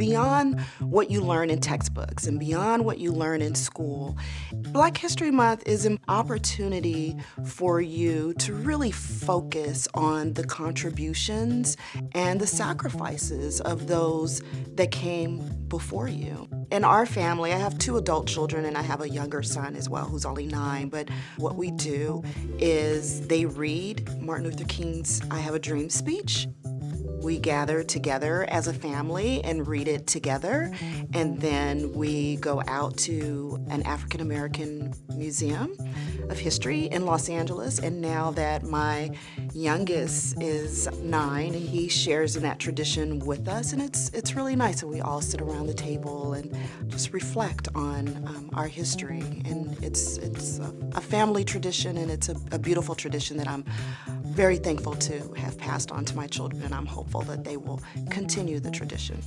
Beyond what you learn in textbooks and beyond what you learn in school, Black History Month is an opportunity for you to really focus on the contributions and the sacrifices of those that came before you. In our family, I have two adult children and I have a younger son as well who's only nine, but what we do is they read Martin Luther King's I Have a Dream speech we gather together as a family and read it together. And then we go out to an African American museum of history in Los Angeles. And now that my youngest is nine, he shares in that tradition with us. And it's, it's really nice. And we all sit around the table and just reflect on um, our history. And it's, it's a, family tradition and it's a, a beautiful tradition that I'm very thankful to have passed on to my children, and I'm hopeful that they will continue the tradition.